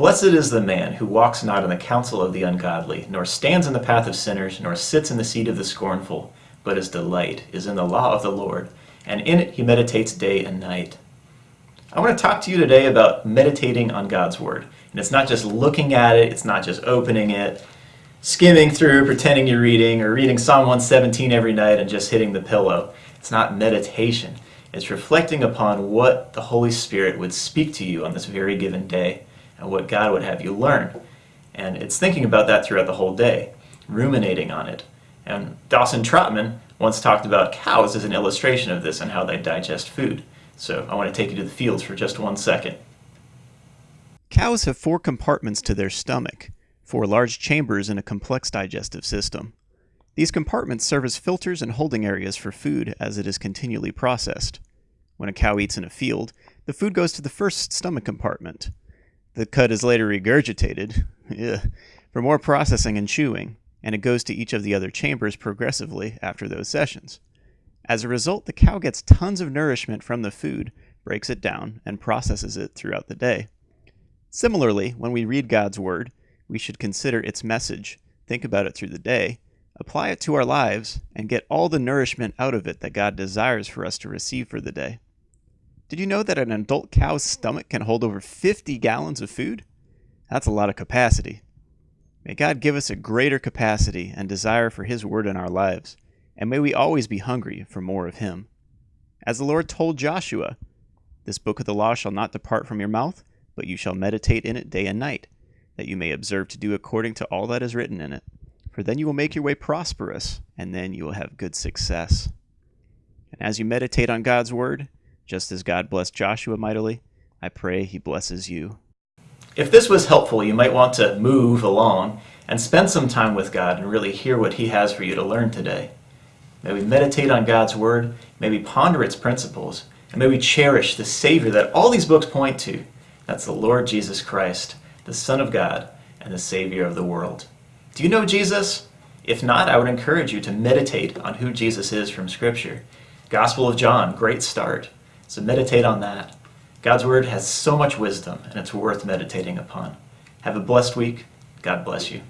Blessed is the man who walks not in the counsel of the ungodly, nor stands in the path of sinners, nor sits in the seat of the scornful, but his delight is in the law of the Lord, and in it he meditates day and night. I want to talk to you today about meditating on God's Word. And it's not just looking at it, it's not just opening it, skimming through, pretending you're reading, or reading Psalm 117 every night and just hitting the pillow. It's not meditation. It's reflecting upon what the Holy Spirit would speak to you on this very given day and what God would have you learn. And it's thinking about that throughout the whole day, ruminating on it. And Dawson Trotman once talked about cows as an illustration of this and how they digest food. So I want to take you to the fields for just one second. Cows have four compartments to their stomach, four large chambers in a complex digestive system. These compartments serve as filters and holding areas for food as it is continually processed. When a cow eats in a field, the food goes to the first stomach compartment. The cud is later regurgitated for more processing and chewing, and it goes to each of the other chambers progressively after those sessions. As a result, the cow gets tons of nourishment from the food, breaks it down, and processes it throughout the day. Similarly, when we read God's Word, we should consider its message, think about it through the day, apply it to our lives, and get all the nourishment out of it that God desires for us to receive for the day. Did you know that an adult cow's stomach can hold over 50 gallons of food? That's a lot of capacity. May God give us a greater capacity and desire for His Word in our lives, and may we always be hungry for more of Him. As the Lord told Joshua, This book of the law shall not depart from your mouth, but you shall meditate in it day and night, that you may observe to do according to all that is written in it. For then you will make your way prosperous, and then you will have good success. And as you meditate on God's Word, just as God blessed Joshua mightily, I pray He blesses you. If this was helpful, you might want to move along and spend some time with God and really hear what He has for you to learn today. May we meditate on God's Word, may we ponder its principles, and may we cherish the Savior that all these books point to. That's the Lord Jesus Christ, the Son of God, and the Savior of the world. Do you know Jesus? If not, I would encourage you to meditate on who Jesus is from Scripture. Gospel of John, great start. So meditate on that. God's Word has so much wisdom, and it's worth meditating upon. Have a blessed week. God bless you.